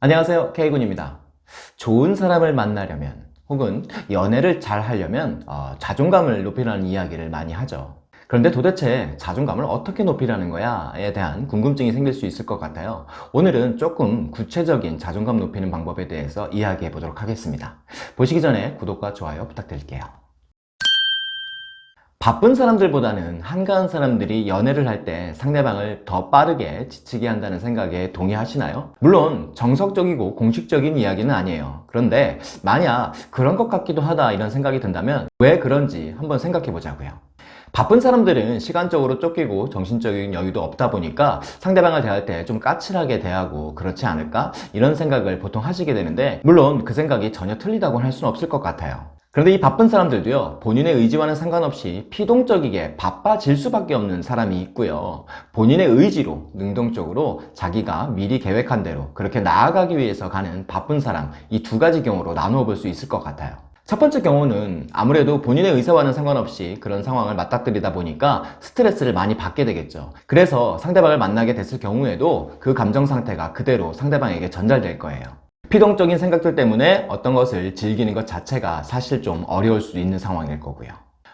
안녕하세요. K군입니다. 좋은 사람을 만나려면 혹은 연애를 잘 하려면 어, 자존감을 높이라는 이야기를 많이 하죠. 그런데 도대체 자존감을 어떻게 높이라는 거야 에 대한 궁금증이 생길 수 있을 것 같아요. 오늘은 조금 구체적인 자존감 높이는 방법에 대해서 이야기해 보도록 하겠습니다. 보시기 전에 구독과 좋아요 부탁드릴게요 바쁜 사람들보다는 한가한 사람들이 연애를 할 때 상대방을 더 빠르게 지치게 한다는 생각에 동의하시나요? 물론 정석적이고 공식적인 이야기는 아니에요 그런데 만약 그런 것 같기도 하다 이런 생각이 든다면 왜 그런지 한번 생각해 보자고요 바쁜 사람들은 시간적으로 쫓기고 정신적인 여유도 없다 보니까 상대방을 대할 때 좀 까칠하게 대하고 그렇지 않을까? 이런 생각을 보통 하시게 되는데 물론 그 생각이 전혀 틀리다고 할 수는 없을 것 같아요. 그런데 이 바쁜 사람들도요 본인의 의지와는 상관없이 피동적이게 바빠질 수밖에 없는 사람이 있고요. 본인의 의지로 능동적으로 자기가 미리 계획한 대로 그렇게 나아가기 위해서 가는 바쁜 사람 이 두 가지 경우로 나누어 볼 수 있을 것 같아요 첫 번째 경우는 아무래도 본인의 의사와는 상관없이 그런 상황을 맞닥뜨리다 보니까 스트레스를 많이 받게 되겠죠. 그래서 상대방을 만나게 됐을 경우에도 그 감정 상태가 그대로 상대방에게 전달될 거예요. 피동적인 생각들 때문에 어떤 것을 즐기는 것 자체가 사실 좀 어려울 수 있는 상황일 거고요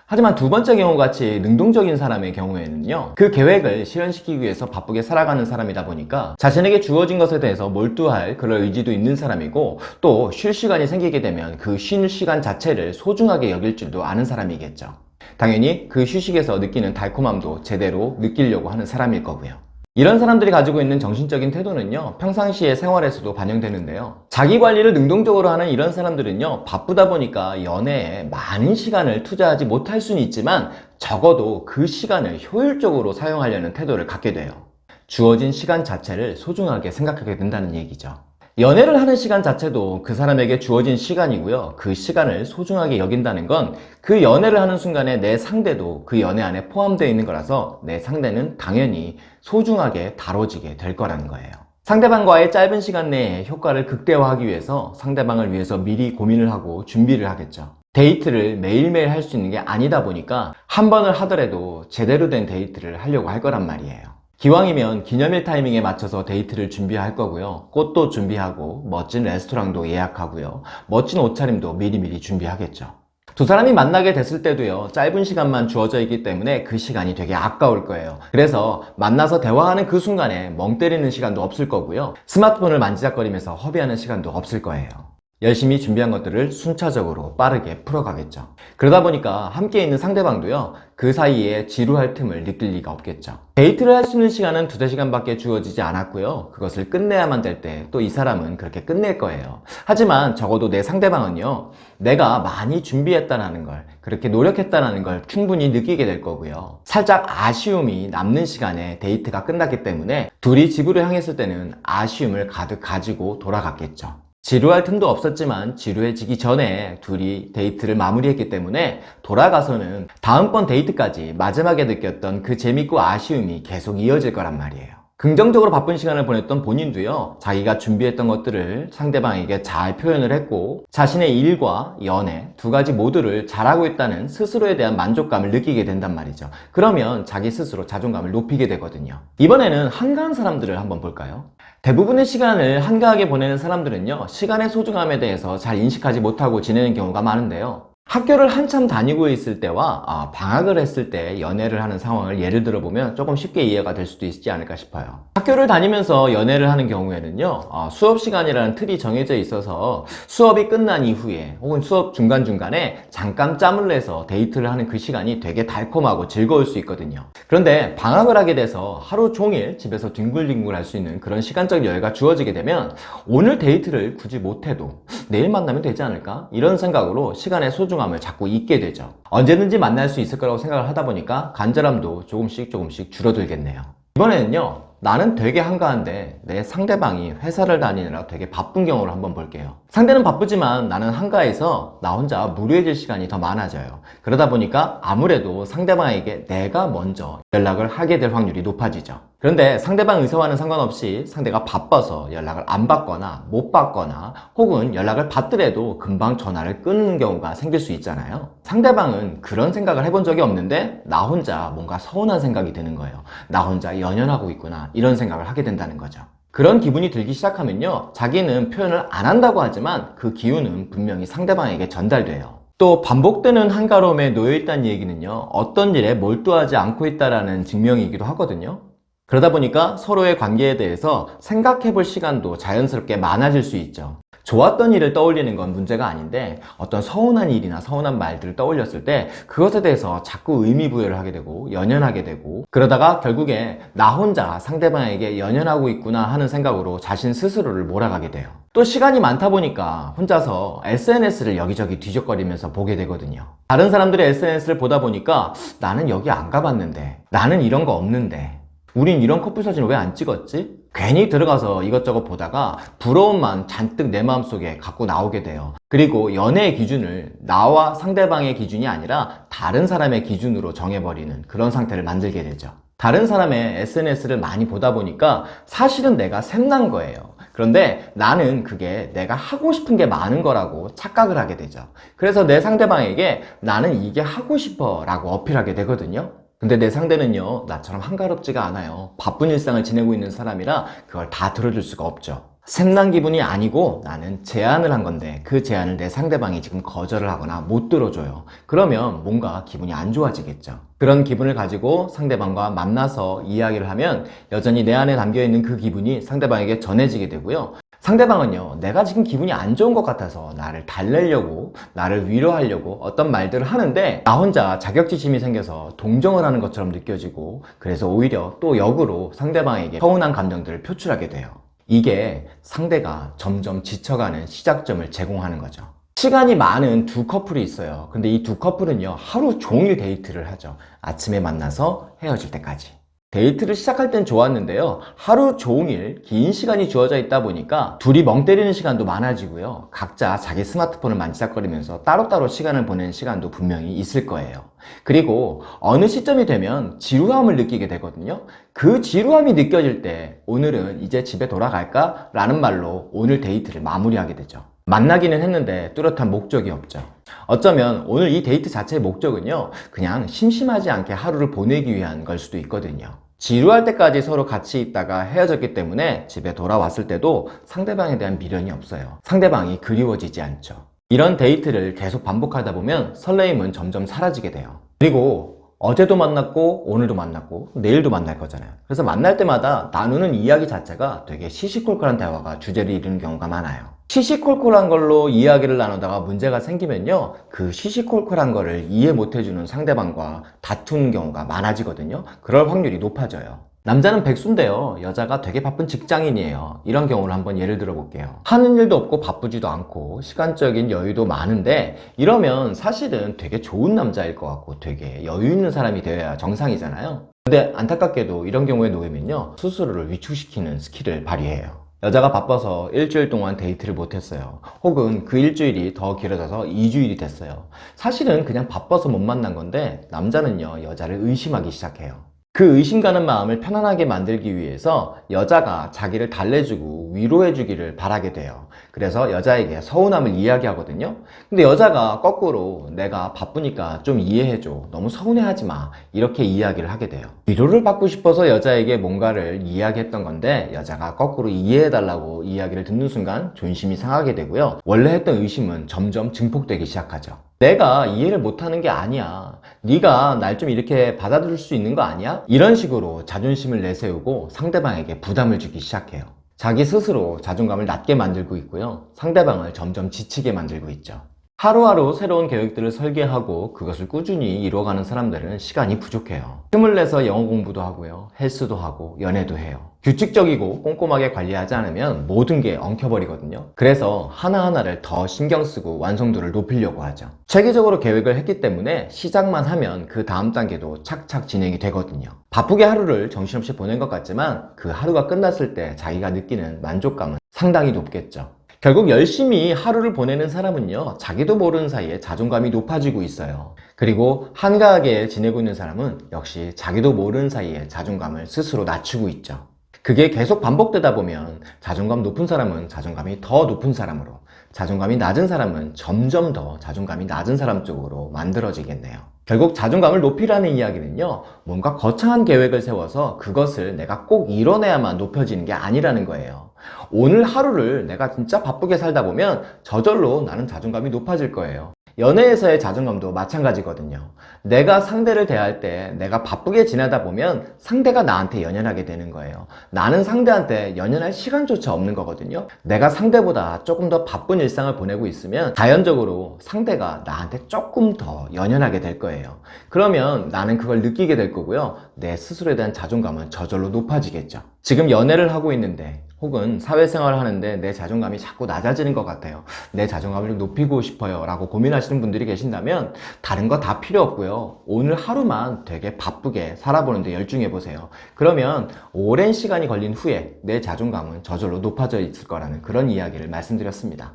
하지만 두 번째 경우 같이 능동적인 사람의 경우에는요 그 계획을 실현시키기 위해서 바쁘게 살아가는 사람이다 보니까 자신에게 주어진 것에 대해서 몰두할 그런 의지도 있는 사람이고 또 쉴 시간이 생기게 되면 그 쉴 시간 자체를 소중하게 여길 줄도 아는 사람이겠죠. 당연히 그 휴식에서 느끼는 달콤함도 제대로 느끼려고 하는 사람일 거고요 이런 사람들이 가지고 있는 정신적인 태도는요 평상시의 생활에서도 반영되는데요. 자기관리를 능동적으로 하는 이런 사람들은요 바쁘다 보니까 연애에 많은 시간을 투자하지 못할 수는 있지만 적어도 그 시간을 효율적으로 사용하려는 태도를 갖게 돼요. 주어진 시간 자체를 소중하게 생각하게 된다는 얘기죠 연애를 하는 시간 자체도 그 사람에게 주어진 시간이고요. 그 시간을 소중하게 여긴다는 건 그 연애를 하는 순간에 내 상대도 그 연애 안에 포함되어 있는 거라서 내 상대는 당연히 소중하게 다뤄지게 될 거라는 거예요. 상대방과의 짧은 시간 내에 효과를 극대화하기 위해서 상대방을 위해서 미리 고민을 하고 준비를 하겠죠. 데이트를 매일매일 할 수 있는 게 아니다 보니까 한 번을 하더라도 제대로 된 데이트를 하려고 할 거란 말이에요 기왕이면 기념일 타이밍에 맞춰서 데이트를 준비할 거고요. 꽃도 준비하고 멋진 레스토랑도 예약하고요. 멋진 옷차림도 미리미리 준비하겠죠. 두 사람이 만나게 됐을 때도요 짧은 시간만 주어져 있기 때문에 그 시간이 되게 아까울 거예요. 그래서 만나서 대화하는 그 순간에 멍 때리는 시간도 없을 거고요. 스마트폰을 만지작거리면서 허비하는 시간도 없을 거예요 열심히 준비한 것들을 순차적으로 빠르게 풀어가겠죠. 그러다 보니까 함께 있는 상대방도요 그 사이에 지루할 틈을 느낄 리가 없겠죠. 데이트를 할 수 있는 시간은 두세 시간밖에 주어지지 않았고요. 그것을 끝내야만 될 때 또 이 사람은 그렇게 끝낼 거예요. 하지만 적어도 내 상대방은요 내가 많이 준비했다는 걸 그렇게 노력했다는 걸 충분히 느끼게 될 거고요. 살짝 아쉬움이 남는 시간에 데이트가 끝났기 때문에 둘이 집으로 향했을 때는 아쉬움을 가득 가지고 돌아갔겠죠 지루할 틈도 없었지만 지루해지기 전에 둘이 데이트를 마무리했기 때문에 돌아가서는 다음번 데이트까지 마지막에 느꼈던 그 재밌고 아쉬움이 계속 이어질 거란 말이에요 긍정적으로 바쁜 시간을 보냈던 본인도요 자기가 준비했던 것들을 상대방에게 잘 표현을 했고 자신의 일과 연애 두 가지 모두를 잘하고 있다는 스스로에 대한 만족감을 느끼게 된단 말이죠. 그러면 자기 스스로 자존감을 높이게 되거든요. 이번에는 한가한 사람들을 한번 볼까요? 대부분의 시간을 한가하게 보내는 사람들은요 시간의 소중함에 대해서 잘 인식하지 못하고 지내는 경우가 많은데요 학교를 한참 다니고 있을 때와 아, 방학을 했을 때 연애를 하는 상황을 예를 들어 보면 조금 쉽게 이해가 될 수도 있지 않을까 싶어요 학교를 다니면서 연애를 하는 경우에는요 아, 수업 시간이라는 틀이 정해져 있어서 수업이 끝난 이후에 혹은 수업 중간중간에 잠깐 짬을 내서 데이트를 하는 그 시간이 되게 달콤하고 즐거울 수 있거든요 그런데 방학을 하게 돼서 하루 종일 집에서 뒹굴뒹굴 할 수 있는 그런 시간적 여유가 주어지게 되면 오늘 데이트를 굳이 못해도 내일 만나면 되지 않을까? 이런 생각으로 시간의 소중함을 자꾸 잊게 되죠. 언제든지 만날 수 있을 거라고 생각을 하다 보니까 간절함도 조금씩 조금씩 줄어들겠네요. 이번에는요 나는 되게 한가한데 내 상대방이 회사를 다니느라 되게 바쁜 경우를 한번 볼게요. 상대는 바쁘지만 나는 한가해서 나 혼자 무료해질 시간이 더 많아져요. 그러다 보니까 아무래도 상대방에게 내가 먼저 연락을 하게 될 확률이 높아지죠 그런데 상대방 의사와는 상관없이 상대가 바빠서 연락을 안 받거나 못 받거나 혹은 연락을 받더라도 금방 전화를 끊는 경우가 생길 수 있잖아요 상대방은 그런 생각을 해본 적이 없는데 나 혼자 뭔가 서운한 생각이 드는 거예요 나 혼자 연연하고 있구나 이런 생각을 하게 된다는 거죠 그런 기분이 들기 시작하면요. 자기는 표현을 안 한다고 하지만 그 기운은 분명히 상대방에게 전달돼요. 또 반복되는 한가로움에 놓여있다는 얘기는요. 어떤 일에 몰두하지 않고 있다라는 증명이기도 하거든요. 그러다 보니까 서로의 관계에 대해서 생각해 볼 시간도 자연스럽게 많아질 수 있죠. 좋았던 일을 떠올리는 건 문제가 아닌데 어떤 서운한 일이나 서운한 말들을 떠올렸을 때 그것에 대해서 자꾸 의미 부여를 하게 되고 연연하게 되고 그러다가 결국에 나 혼자 상대방에게 연연하고 있구나 하는 생각으로 자신 스스로를 몰아가게 돼요. 또 시간이 많다 보니까 혼자서 SNS를 여기저기 뒤적거리면서 보게 되거든요. 다른 사람들의 SNS를 보다 보니까 나는 여기 안 가봤는데 나는 이런 거 없는데 우린 이런 커플 사진 왜안 찍었지? 괜히 들어가서 이것저것 보다가 부러움만 잔뜩 내 마음속에 갖고 나오게 돼요. 그리고 연애의 기준을 나와 상대방의 기준이 아니라 다른 사람의 기준으로 정해버리는 그런 상태를 만들게 되죠. 다른 사람의 SNS를 많이 보다 보니까 사실은 내가 샘난 거예요. 그런데 나는 그게 내가 하고 싶은 게 많은 거라고 착각을 하게 되죠. 그래서 내 상대방에게 나는 이게 하고 싶어 라고 어필하게 되거든요. 근데 내 상대는요, 나처럼 한가롭지가 않아요. 바쁜 일상을 지내고 있는 사람이라 그걸 다 들어줄 수가 없죠. 샘난 기분이 아니고 나는 제안을 한 건데 그 제안을 내 상대방이 지금 거절을 하거나 못 들어줘요. 그러면 뭔가 기분이 안 좋아지겠죠. 그런 기분을 가지고 상대방과 만나서 이야기를 하면 여전히 내 안에 담겨 있는 그 기분이 상대방에게 전해지게 되고요. 상대방은요, 내가 지금 기분이 안 좋은 것 같아서 나를 달래려고, 나를 위로하려고 어떤 말들을 하는데, 나 혼자 자격지심이 생겨서 동정을 하는 것처럼 느껴지고, 그래서 오히려 또 역으로 상대방에게 서운한 감정들을 표출하게 돼요. 이게 상대가 점점 지쳐가는 시작점을 제공하는 거죠. 시간이 많은 두 커플이 있어요. 근데 이 두 커플은요, 하루 종일 데이트를 하죠. 아침에 만나서 헤어질 때까지. 데이트를 시작할 땐 좋았는데요. 하루 종일 긴 시간이 주어져 있다 보니까 둘이 멍 때리는 시간도 많아지고요. 각자 자기 스마트폰을 만지작거리면서 따로따로 시간을 보내는 시간도 분명히 있을 거예요. 그리고 어느 시점이 되면 지루함을 느끼게 되거든요. 그 지루함이 느껴질 때 오늘은 이제 집에 돌아갈까? 라는 말로 오늘 데이트를 마무리하게 되죠. 만나기는 했는데 뚜렷한 목적이 없죠. 어쩌면 오늘 이 데이트 자체의 목적은요, 그냥 심심하지 않게 하루를 보내기 위한 걸 수도 있거든요. 지루할 때까지 서로 같이 있다가 헤어졌기 때문에 집에 돌아왔을 때도 상대방에 대한 미련이 없어요. 상대방이 그리워지지 않죠. 이런 데이트를 계속 반복하다 보면 설레임은 점점 사라지게 돼요. 그리고 어제도 만났고 오늘도 만났고 내일도 만날 거잖아요. 그래서 만날 때마다 나누는 이야기 자체가 되게 시시콜콜한 대화가 주제를 이루는 경우가 많아요. 시시콜콜한 걸로 이야기를 나누다가 문제가 생기면요. 그 시시콜콜한 거를 이해 못 해주는 상대방과 다투는 경우가 많아지거든요. 그럴 확률이 높아져요. 남자는 백수인데요. 여자가 되게 바쁜 직장인이에요. 이런 경우를 한번 예를 들어 볼게요. 하는 일도 없고 바쁘지도 않고 시간적인 여유도 많은데 이러면 사실은 되게 좋은 남자일 것 같고 되게 여유 있는 사람이 되어야 정상이잖아요. 근데 안타깝게도 이런 경우에 놓이면요. 스스로를 위축시키는 스킬을 발휘해요 여자가 바빠서 일주일 동안 데이트를 못했어요. 혹은 그 일주일이 더 길어져서 2주일이 됐어요. 사실은 그냥 바빠서 못 만난 건데 남자는요 여자를 의심하기 시작해요. 그 의심 가는 마음을 편안하게 만들기 위해서 여자가 자기를 달래주고 위로해주기를 바라게 돼요. 그래서 여자에게 서운함을 이야기하거든요. 근데 여자가 거꾸로 내가 바쁘니까 좀 이해해줘. 너무 서운해하지 마. 이렇게 이야기를 하게 돼요. 위로를 받고 싶어서 여자에게 뭔가를 이야기했던 건데 여자가 거꾸로 이해해달라고 이야기를 듣는 순간 존심이 상하게 되고요. 원래 했던 의심은 점점 증폭되기 시작하죠. 내가 이해를 못하는 게 아니야. 네가 날 좀 이렇게 받아들일 수 있는 거 아니야? 이런 식으로 자존심을 내세우고 상대방에게 부담을 주기 시작해요. 자기 스스로 자존감을 낮게 만들고 있고요. 상대방을 점점 지치게 만들고 있죠. 하루하루 새로운 계획들을 설계하고 그것을 꾸준히 이루어가는 사람들은 시간이 부족해요. 틈을 내서 영어 공부도 하고요. 헬스도 하고 연애도 해요. 규칙적이고 꼼꼼하게 관리하지 않으면 모든 게 엉켜버리거든요. 그래서 하나하나를 더 신경 쓰고 완성도를 높이려고 하죠. 체계적으로 계획을 했기 때문에 시작만 하면 그 다음 단계도 착착 진행이 되거든요. 바쁘게 하루를 정신없이 보낸 것 같지만 그 하루가 끝났을 때 자기가 느끼는 만족감은 상당히 높겠죠. 결국 열심히 하루를 보내는 사람은요, 자기도 모르는 사이에 자존감이 높아지고 있어요. 그리고 한가하게 지내고 있는 사람은 역시 자기도 모르는 사이에 자존감을 스스로 낮추고 있죠. 그게 계속 반복되다 보면 자존감 높은 사람은 자존감이 더 높은 사람으로, 자존감이 낮은 사람은 점점 더 자존감이 낮은 사람 쪽으로 만들어지겠네요. 결국 자존감을 높이라는 이야기는요, 뭔가 거창한 계획을 세워서 그것을 내가 꼭 이뤄내야만 높여지는 게 아니라는 거예요. 오늘 하루를 내가 진짜 바쁘게 살다 보면 저절로 나는 자존감이 높아질 거예요. 연애에서의 자존감도 마찬가지거든요. 내가 상대를 대할 때 내가 바쁘게 지내다 보면 상대가 나한테 연연하게 되는 거예요. 나는 상대한테 연연할 시간조차 없는 거거든요. 내가 상대보다 조금 더 바쁜 일상을 보내고 있으면 자연적으로 상대가 나한테 조금 더 연연하게 될 거예요. 그러면 나는 그걸 느끼게 될 거고요. 내 스스로에 대한 자존감은 저절로 높아지겠죠. 지금 연애를 하고 있는데 혹은 사회생활을 하는데 내 자존감이 자꾸 낮아지는 것 같아요. 내 자존감을 좀 높이고 싶어요. 라고 고민하시는 분들이 계신다면 다른 거 다 필요 없고요. 오늘 하루만 되게 바쁘게 살아보는데 열중해 보세요. 그러면 오랜 시간이 걸린 후에 내 자존감은 저절로 높아져 있을 거라는 그런 이야기를 말씀드렸습니다.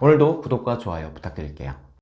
오늘도 구독과 좋아요 부탁드릴게요.